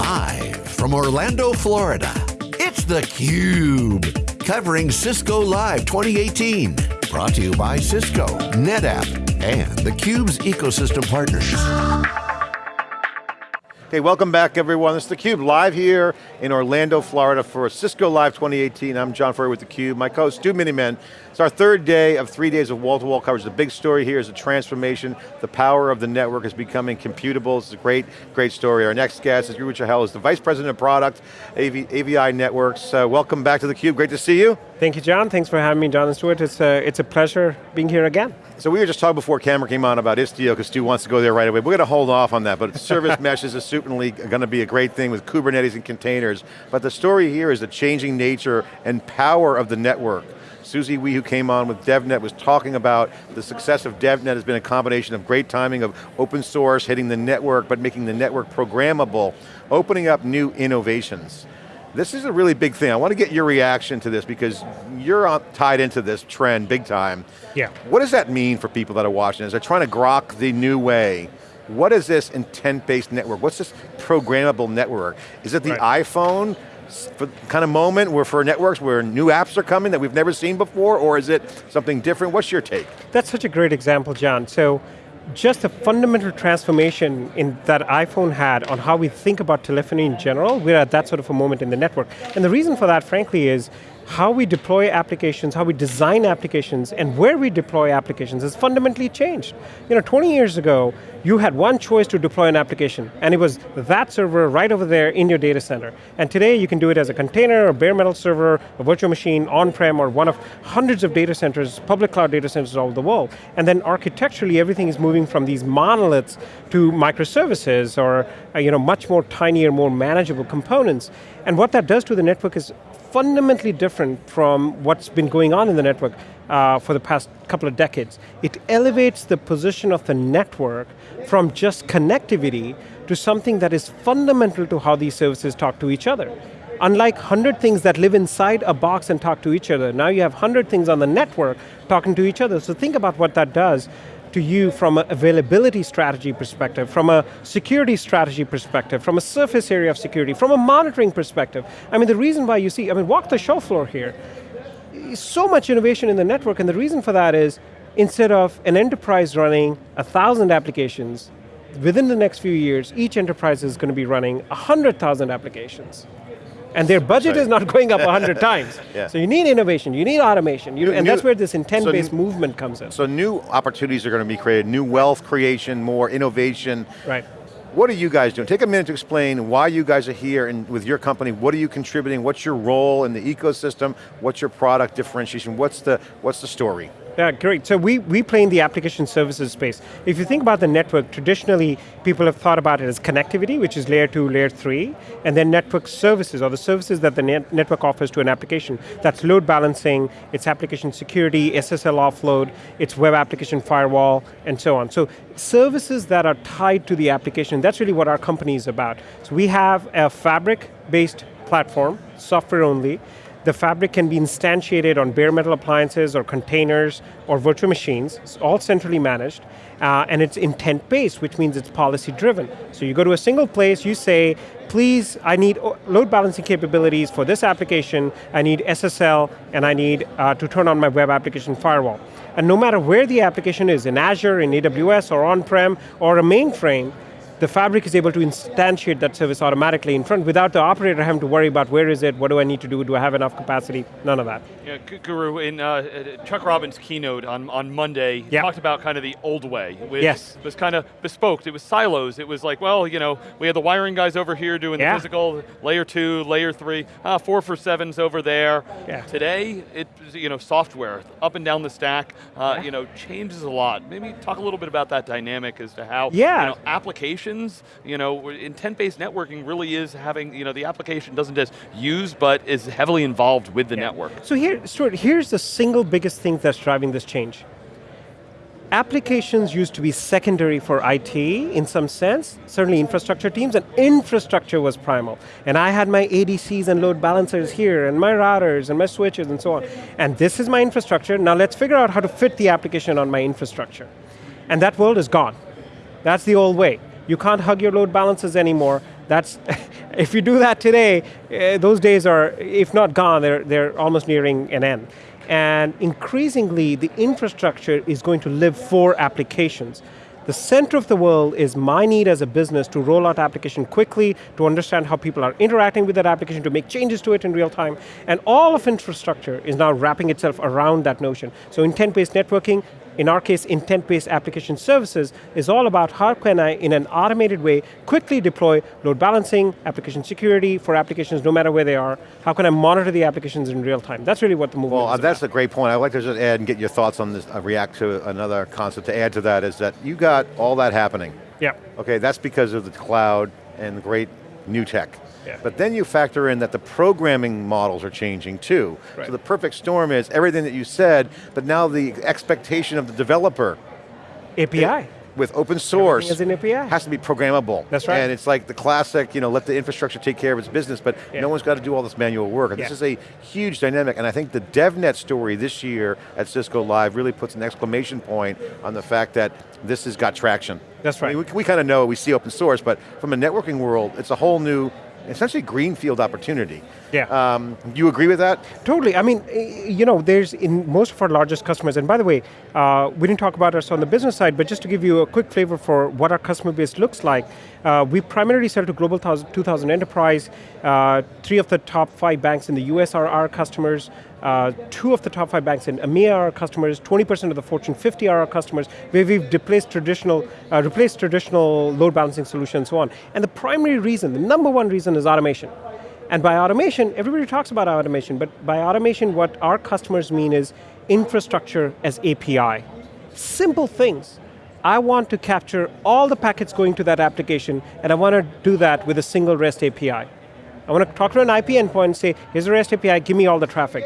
Live from Orlando, Florida, it's theCUBE. Covering Cisco Live 2018. Brought to you by Cisco, NetApp, and theCUBE's ecosystem partners. Okay, welcome back everyone. This is theCUBE, live here in Orlando, Florida for Cisco Live 2018. I'm John Furrier with theCUBE. My co-host Stu Miniman. It's our third day of three days of wall-to-wall -wall coverage. The big story here is the transformation. The power of the network is becoming computable. It's a great, great story. Our next guest is Guru Chahal, is the Vice President of Product, AV, Avi Networks. Uh, welcome back to theCUBE, great to see you. Thank you, John. Thanks for having me, John and Stuart. It's a, it's a pleasure being here again. So we were just talking before camera came on about Istio, because Stu wants to go there right away. We're going to hold off on that, but service meshes is certainly going to be a great thing with Kubernetes and containers. But the story here is the changing nature and power of the network. Susie Wee, who came on with DevNet, was talking about the success of DevNet has been a combination of great timing of open source, hitting the network, but making the network programmable, opening up new innovations. This is a really big thing. I want to get your reaction to this because you're tied into this trend big time. Yeah. What does that mean for people that are watching? As they're trying to grok the new way, what is this intent-based network? What's this programmable network? Is it the right. iPhone kind of moment where for networks where new apps are coming that we've never seen before, or is it something different? What's your take? That's such a great example, John. So just a fundamental transformation in that iPhone had on how we think about telephony in general, we're at that sort of a moment in the network. And the reason for that, frankly, is how we deploy applications, how we design applications, and where we deploy applications has fundamentally changed. You know, 20 years ago, you had one choice to deploy an application, and it was that server right over there in your data center. And today you can do it as a container, a bare metal server, a virtual machine, on-prem, or one of hundreds of data centers, public cloud data centers all over the world. And then architecturally, everything is moving from these monoliths to microservices, or uh, you know, much more tinier, more manageable components. And what that does to the network is fundamentally different from what's been going on in the network uh, for the past couple of decades. It elevates the position of the network from just connectivity to something that is fundamental to how these services talk to each other. Unlike 100 things that live inside a box and talk to each other, now you have 100 things on the network talking to each other. So think about what that does to you from an availability strategy perspective, from a security strategy perspective, from a surface area of security, from a monitoring perspective. I mean, the reason why you see, I mean, walk the show floor here. So much innovation in the network, and the reason for that is, instead of an enterprise running a thousand applications, within the next few years, each enterprise is going to be running 100,000 applications. And their budget Sorry. is not going up 100 times. Yeah. So you need innovation, you need automation, you, and new, that's where this intent-based so movement comes in. So new opportunities are going to be created, new wealth creation, more innovation. Right. What are you guys doing? Take a minute to explain why you guys are here and with your company, what are you contributing, what's your role in the ecosystem, what's your product differentiation, what's the, what's the story? Yeah, great. So we, we play in the application services space. If you think about the network, traditionally people have thought about it as connectivity, which is layer two, layer three, and then network services, or the services that the net network offers to an application. That's load balancing, it's application security, SSL offload, it's web application firewall, and so on. So services that are tied to the application, that's really what our company is about. So we have a fabric-based platform, software only, the fabric can be instantiated on bare metal appliances or containers or virtual machines, it's all centrally managed, uh, and it's intent-based, which means it's policy-driven. So you go to a single place, you say, please, I need load balancing capabilities for this application, I need SSL, and I need uh, to turn on my web application firewall. And no matter where the application is, in Azure, in AWS, or on-prem, or a mainframe, the fabric is able to instantiate that service automatically in front without the operator having to worry about where is it, what do I need to do, do I have enough capacity, none of that. Yeah, Guru, in uh, Chuck Robbins' keynote on, on Monday, he talked about kind of the old way, which yes. was kind of bespoke, it was silos, it was like, well, you know, we had the wiring guys over here doing yeah. the physical, layer two, layer three, ah, four for sevens over there. Yeah. Today, it, you know, software, up and down the stack, uh, yeah. you know, changes a lot. Maybe talk a little bit about that dynamic as to how, yeah. you know, applications applications, you know, intent-based networking really is having, you know, the application doesn't just use, but is heavily involved with the yeah. network. So here, Stuart, here's the single biggest thing that's driving this change. Applications used to be secondary for IT in some sense, certainly infrastructure teams, and infrastructure was primal. And I had my ADCs and load balancers here, and my routers, and my switches, and so on. And this is my infrastructure, now let's figure out how to fit the application on my infrastructure. And that world is gone. That's the old way. You can't hug your load balances anymore. That's, if you do that today, uh, those days are, if not gone, they're, they're almost nearing an end. And increasingly, the infrastructure is going to live for applications. The center of the world is my need as a business to roll out application quickly, to understand how people are interacting with that application, to make changes to it in real time, and all of infrastructure is now wrapping itself around that notion. So intent-based networking, in our case, intent-based application services is all about how can I, in an automated way, quickly deploy load balancing, application security for applications no matter where they are. How can I monitor the applications in real time? That's really what the movement well, is Well that's about. a great point. I'd like to just add and get your thoughts on this, uh, react to another concept to add to that is that you got all that happening. Yeah. Okay, that's because of the cloud and the great new tech. Yeah. But then you factor in that the programming models are changing too. Right. So the perfect storm is everything that you said, but now the expectation of the developer API. with open source is an API. has to be programmable. That's right. And it's like the classic, you know, let the infrastructure take care of its business, but Yeah. no one's got to do all this manual work. And this is a huge dynamic, and I think the DevNet story this year at Cisco Live really puts an exclamation point on the fact that this has got traction. That's I mean, right. we, we kind of know, we see open source, but from a networking world, it's a whole new, essentially greenfield opportunity. Yeah. Um, do you agree with that? Totally. I mean, you know, there's in most of our largest customers, and by the way, uh, we didn't talk about us on the business side, but just to give you a quick flavor for what our customer base looks like, uh, we primarily sell to Global 2000 Enterprise. Uh, three of the top five banks in the US are our customers. Uh, two of the top five banks in EMEA are our customers. 20% of the Fortune 50 are our customers. Where we've replaced traditional, uh, replaced traditional load balancing solutions, and so on. And the primary reason, the number one reason, is automation. And by automation, everybody talks about automation, but by automation, what our customers mean is infrastructure as API. Simple things. I want to capture all the packets going to that application, and I want to do that with a single REST API. I want to talk to an IP endpoint and say, here's a REST API, give me all the traffic.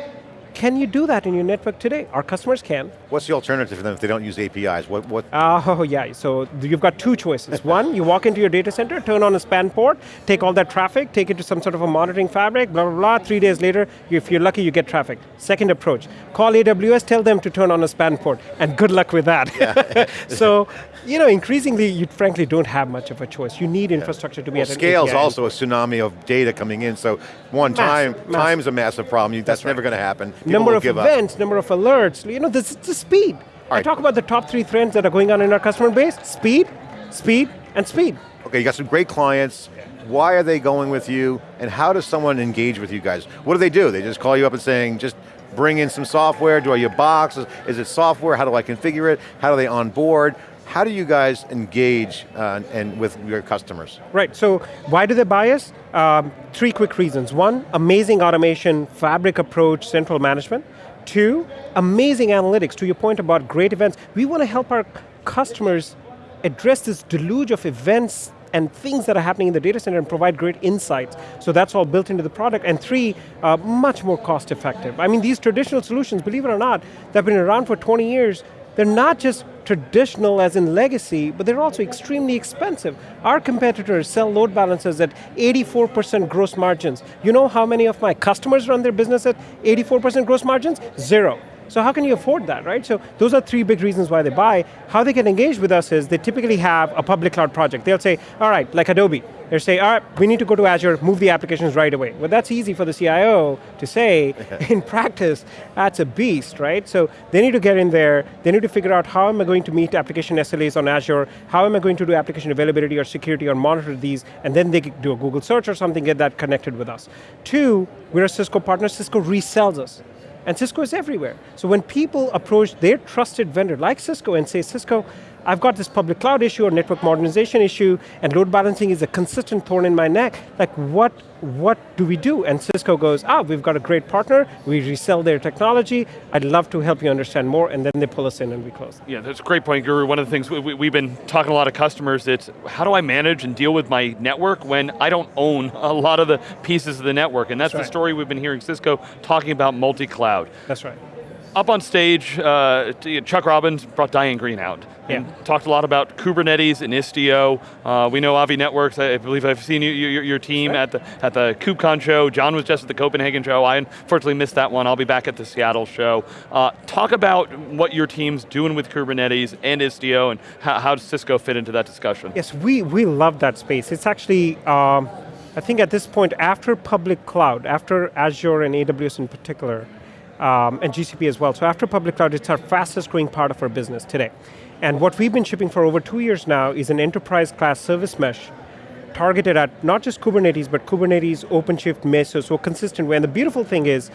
Can you do that in your network today? Our customers can. What's the alternative for them if they don't use APIs? What, what, Oh yeah, so you've got two choices. One, you walk into your data center, turn on a span port, take all that traffic, take it to some sort of a monitoring fabric, blah, blah, blah. Three days later, if you're lucky, you get traffic. Second approach, call AWS, tell them to turn on a span port, and good luck with that. so, you know, increasingly, you frankly don't have much of a choice. You need infrastructure to be well, at scale's API. also a tsunami of data coming in, so one Massive, time, massive. time's a massive problem. That's, right. never going to happen. People number of give up. events, number of alerts, you know, this is the speed. I right. talk about the top three trends that are going on in our customer base, speed, speed, and speed. Okay, you got some great clients. Why are they going with you? And how does someone engage with you guys? What do they do? They just call you up and saying, just bring in some software, do I your box? Is, is it software? How do I configure it? How do they onboard? How do you guys engage uh, and with your customers? Right, so why do they buy us? Um, three quick reasons. One, amazing automation, fabric approach, central management. Two, amazing analytics. To your point about great events, we want to help our customers address this deluge of events and things that are happening in the data center and provide great insights. So that's all built into the product. And three, uh, much more cost effective. I mean, these traditional solutions, believe it or not, they've been around for 20 years, they're not just traditional as in legacy, but they're also extremely expensive. Our competitors sell load balancers at 84% gross margins. You know how many of my customers run their business at 84% gross margins? Zero. So how can you afford that, right? So those are three big reasons why they buy. How they can engage with us is they typically have a public cloud project. They'll say, all right, like Adobe, they'll say, all right, we need to go to Azure, move the applications right away. Well, that's easy for the CIO to say. in practice, that's a beast, right? So they need to get in there, they need to figure out how am I going to meet application SLAs on Azure, how am I going to do application availability or security or monitor these, and then they do a Google search or something, get that connected with us. Two, we're a Cisco partner, Cisco resells us. And Cisco is everywhere. So when people approach their trusted vendor like Cisco and say, Cisco, I've got this public cloud issue or network modernization issue and load balancing is a consistent thorn in my neck, like what, what do we do? And Cisco goes, ah, we've got a great partner, we resell their technology, I'd love to help you understand more, and then they pull us in and we close. Yeah, that's a great point, Guru. One of the things we, we, we've been talking to a lot of customers, it's how do I manage and deal with my network when I don't own a lot of the pieces of the network? And that's, That's the right. story we've been hearing Cisco talking about multi-cloud. That's right. Up on stage, uh, Chuck Robbins brought Diane Greene out yeah. and talked a lot about Kubernetes and Istio. Uh, we know Avi Networks. I believe I've seen you, your, your team right. at the at the KubeCon show. John was just at the Copenhagen show. I unfortunately missed that one. I'll be back at the Seattle show. Uh, talk about what your team's doing with Kubernetes and Istio, and how, how, does Cisco fit into that discussion? Yes, we we love that space. It's actually. Um, I think at this point, after public cloud, after Azure and AWS in particular, um, and GCP as well. So after public cloud, it's our fastest growing part of our business today. And what we've been shipping for over two years now is an enterprise class service mesh targeted at not just Kubernetes, but Kubernetes, OpenShift, Mesos, so consistent way. And the beautiful thing is,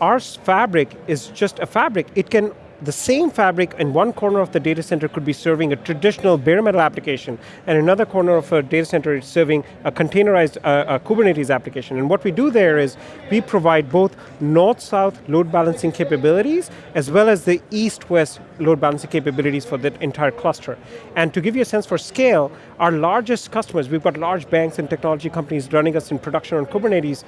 our fabric is just a fabric. It can the same fabric in one corner of the data center could be serving a traditional bare metal application, and another corner of a data center is serving a containerized uh, a Kubernetes application. And what we do there is we provide both north-south load balancing capabilities, as well as the east-west load balancing capabilities for that entire cluster. And to give you a sense for scale, our largest customers, we've got large banks and technology companies running us in production on Kubernetes,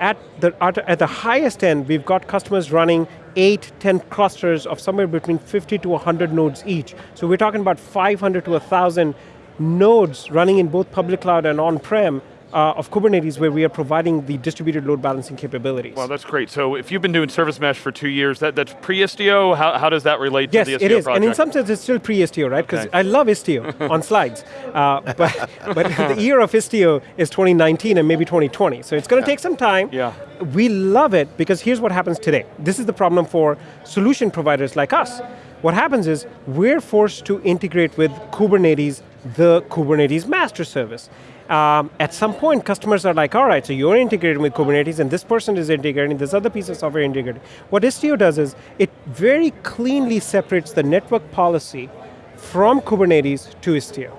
at the, at the highest end, we've got customers running eight, 10 clusters of somewhere between 50 to 100 nodes each. So we're talking about 500 to 1,000 nodes running in both public cloud and on-prem uh, of Kubernetes where we are providing the distributed load balancing capabilities. Well, that's great. So if you've been doing service mesh for two years, that, that's pre-Istio, how, how does that relate yes, to the Istio it is, project? and in some sense it's still pre-Istio, right? Because okay. I love Istio on slides, uh, but, but the year of Istio is 2019 and maybe 2020, so it's going to yeah. take some time. Yeah. We love it because here's what happens today. This is the problem for solution providers like us. What happens is we're forced to integrate with Kubernetes, the Kubernetes master service um, at some point customers are like, all right, so you're integrating with Kubernetes and this person is integrating, this other piece of software integrating. What Istio does is, it very cleanly separates the network policy from Kubernetes to Istio.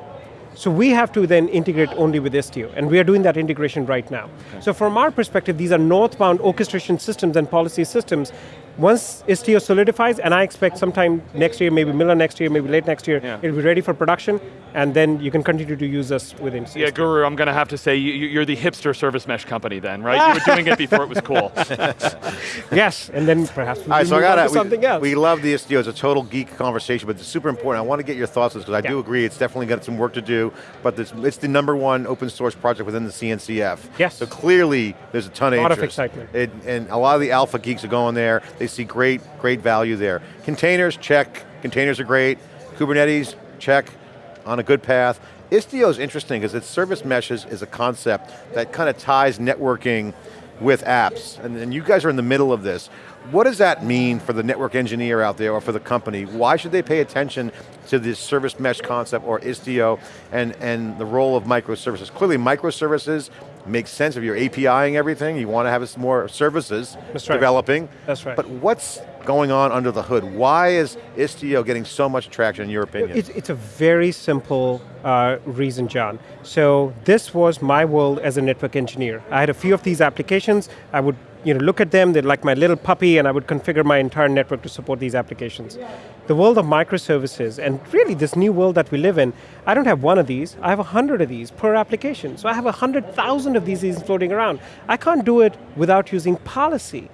So we have to then integrate only with Istio, and we are doing that integration right now. Okay. So from our perspective, these are northbound orchestration systems and policy systems once Istio solidifies, and I expect sometime next year, maybe middle of next year, maybe late next year, yeah. it'll be ready for production, and then you can continue to use us within Yeah, Guru, I'm going to have to say, you, are the hipster service mesh company then, right? you were doing it before it was cool. yes, and then perhaps we All right, so I got something we, else. We love the Istio, it's a total geek conversation, but it's super important. I want to get your thoughts on this, because I yeah. do agree, it's definitely got some work to do, but this, it's the number one open source project within the CNCF. Yes. So clearly, there's a ton of interest. a lot interest. of excitement. It, and a lot of the alpha geeks are going there, they see great, great value there. Containers, check. Containers are great. Kubernetes, check. On a good path. Istio is interesting because its service meshes is a concept that kind of ties networking with apps, and, and, you guys are in the middle of this. What does that mean for the network engineer out there or for the company? Why should they pay attention to this service mesh concept or Istio and, and the role of microservices? Clearly microservices makes sense if you're APIing everything, you want to have more services That's right. developing. That's right. But what's going on under the hood? Why is Istio getting so much traction in your opinion? It's, it's a very simple uh, reason, John. So this was my world as a network engineer. I had a few of these applications, I would you know, look at them, they're like my little puppy, and I would configure my entire network to support these applications. The world of microservices, and really this new world that we live in, I don't have one of these, I have a hundred of these per application. So I have a hundred thousand of these floating around. I can't do it without using policy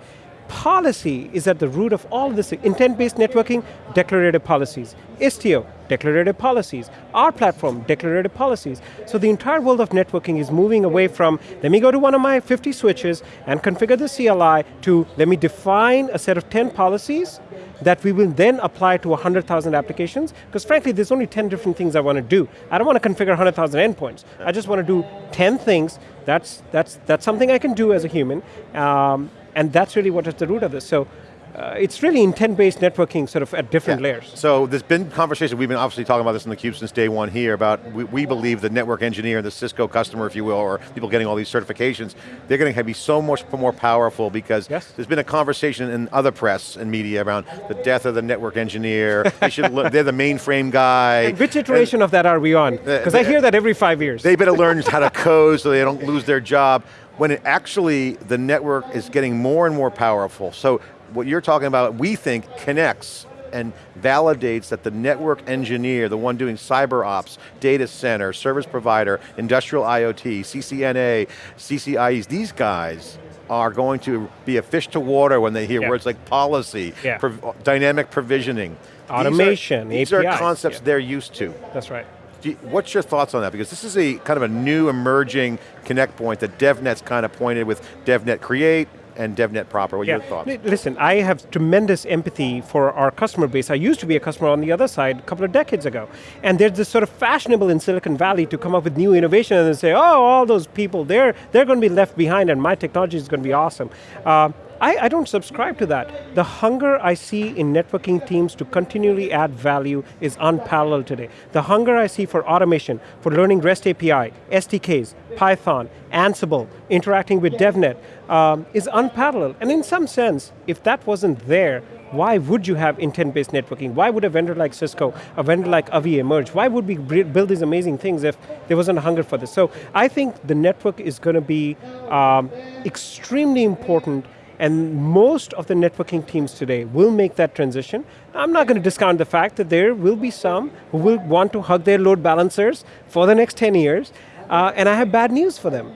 policy is at the root of all this. Intent-based networking, declarative policies. Istio, declarative policies. Our platform, declarative policies. So the entire world of networking is moving away from, let me go to one of my 50 switches and configure the CLI to, let me define a set of 10 policies that we will then apply to 100,000 applications, because frankly, there's only 10 different things I want to do. I don't want to configure 100,000 endpoints. I just want to do 10 things. That's, that's, that's something I can do as a human. Um, and that's really what is the root of this. So uh, it's really intent-based networking sort of at different yeah. layers. So there's been conversation, we've been obviously talking about this in the cube since day one here, about we, we, believe the network engineer, the Cisco customer, if you will, or people getting all these certifications, they're going to be so much more powerful because yes. there's been a conversation in other press and media around the death of the network engineer, they should they're the mainframe guy. And which iteration and of that are we on? Because I hear that every five years. They better learn how to code so they don't lose their job when it actually, the network is getting more and more powerful. So what you're talking about, we think, connects and validates that the network engineer, the one doing cyber ops, data center, service provider, industrial IoT, CCNA, CCIEs, these guys are going to be a fish to water when they hear Yeah. words like policy, Yeah. prov- dynamic provisioning. These are- Automation, These are, concepts yeah. they're used to. That's right. You- What's your thoughts on that? Because this is a kind of a new emerging connect point that DevNet's kind of pointed with DevNet Create and DevNet Proper. What are your thoughts? Listen, I have tremendous empathy for our customer base. I used to be a customer on the other side a couple of decades ago. And there's this sort of fashionable in Silicon Valley to come up with new innovation and then say, oh, all those people, they're, they're going to be left behind and my technology is going to be awesome. Uh, I, I don't subscribe to that. The hunger I see in networking teams to continually add value is unparalleled today. The hunger I see for automation, for learning REST API, SDKs, Python, Ansible, interacting with DevNet um, is unparalleled. And in some sense, if that wasn't there, why would you have intent-based networking? Why would a vendor like Cisco, a vendor like Avi emerge? Why would we build these amazing things if there wasn't a hunger for this? So I think the network is going to be um, extremely important and most of the networking teams today will make that transition. I'm not going to discount the fact that there will be some who will want to hug their load balancers for the next 10 years, uh, and I have bad news for them.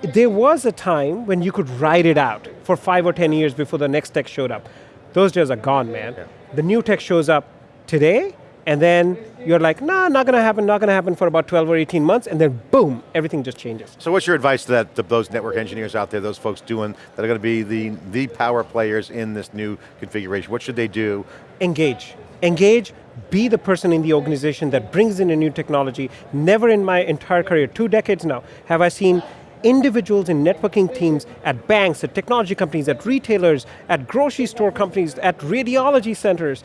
There was a time when you could ride it out for five or 10 years before the next tech showed up. Those days are gone, man. The new tech shows up today, and then you're like, nah, not going to happen, not going to happen for about 12 or 18 months, and then boom, everything just changes. So what's your advice to, that, to those network engineers out there, those folks doing, that are going to be the, the power players in this new configuration? What should they do? engage. Engage, be the person in the organization that brings in a new technology. Never in my entire career, two decades now, have I seen individuals in networking teams at banks, at technology companies, at retailers, at grocery store companies, at radiology centers,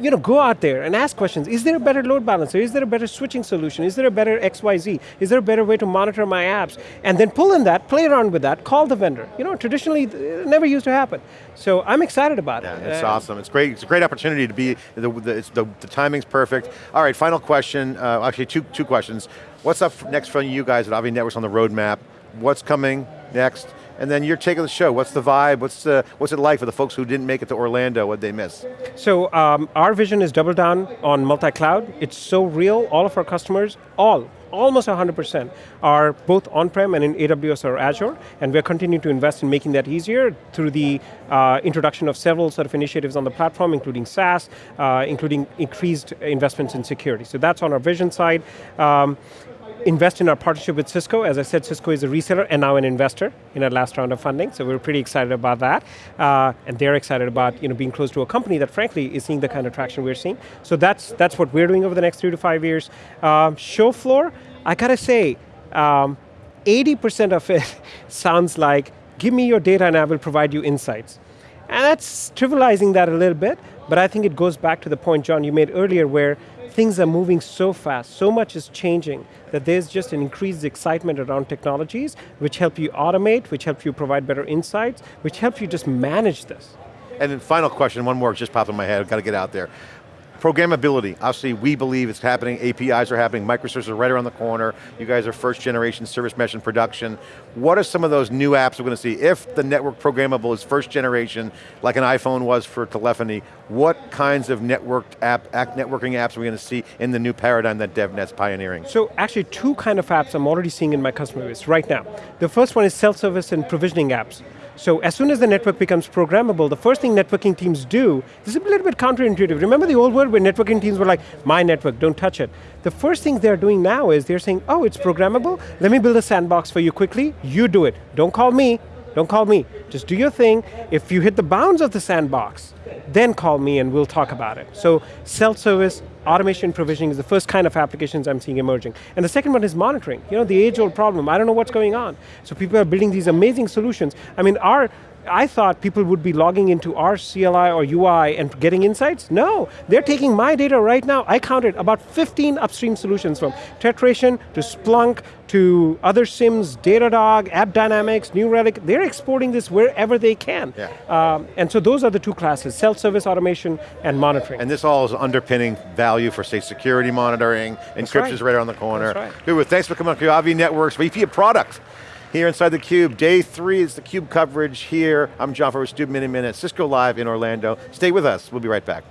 you know, go out there and ask questions. Is there a better load balancer? Is there a better switching solution? Is there a better XYZ? Is there a better way to monitor my apps? And then pull in that, play around with that, call the vendor. You know, traditionally, it never used to happen. So I'm excited about Yeah, it. it's Uh, awesome. It's great. It's a great opportunity to be. The, the, the, the timing's perfect. All right, final question. Uh, actually, two two questions. What's up next for you guys at Avi Networks on the roadmap? What's coming next? And then your take of the show. What's the vibe? What's uh, what's it like for the folks who didn't make it to Orlando? What'd they miss? So um, our vision is double down on multi-cloud. It's so real. All of our customers, all, almost 100% are both on-prem and in AWS or Azure, and we're continuing to invest in making that easier through the uh, introduction of several sort of initiatives on the platform, including SaaS, uh, including increased investments in security. So that's on our vision side. Um, invest in our partnership with Cisco. As I said, Cisco is a reseller and now an investor in our last round of funding, so we're pretty excited about that. Uh, and they're excited about you know, being close to a company that frankly is seeing the kind of traction we're seeing. So that's, that's what we're doing over the next three to five years. Um, show floor, I gotta say, um, 80% of it sounds like, give me your data and I will provide you insights. And that's trivializing that a little bit, but I think it goes back to the point, John, you made earlier where things are moving so fast, so much is changing, that there's just an increased excitement around technologies which help you automate, which help you provide better insights, which help you just manage this. And then final question, one more just popped in my head, I've got to get out there. Programmability, obviously we believe it's happening, APIs are happening, microservices are right around the corner, you guys are first generation service mesh in production. What are some of those new apps we're going to see? If the network programmable is first generation, like an iPhone was for telephony, what kinds of networked app, networking apps are we going to see in the new paradigm that DevNet's pioneering? So actually two kind of apps I'm already seeing in my customer base right now. The first one is self-service and provisioning apps. So as soon as the network becomes programmable, the first thing networking teams do, this is a little bit counterintuitive. Remember the old world where networking teams were like, my network, don't touch it. The first thing they're doing now is they're saying, oh, it's programmable, let me build a sandbox for you quickly, you do it. Don't call me, don't call me. Just do your thing. If you hit the bounds of the sandbox, then call me and we'll talk about it. So self-service, automation provisioning is the first kind of applications I'm seeing emerging. And the second one is monitoring. You know, the age-old problem, I don't know what's going on. So people are building these amazing solutions. I mean, our, I thought people would be logging into our CLI or UI and getting insights. No, they're taking my data right now. I counted about 15 upstream solutions from Tetration to Splunk to other SIEMs, Datadog, AppDynamics, New Relic. They're exporting this wherever they can. Yeah. Um, and so those are the two classes, self-service automation and monitoring. And this all is underpinning value for, say, security monitoring, encryption's right. right around the corner. That's right. Good, well, thanks for coming on to Avi Networks, VP of Product. Here inside the Cube, day three is the Cube coverage here. I'm John Furrier, Stu Miniman at Cisco Live in Orlando. Stay with us, we'll be right back.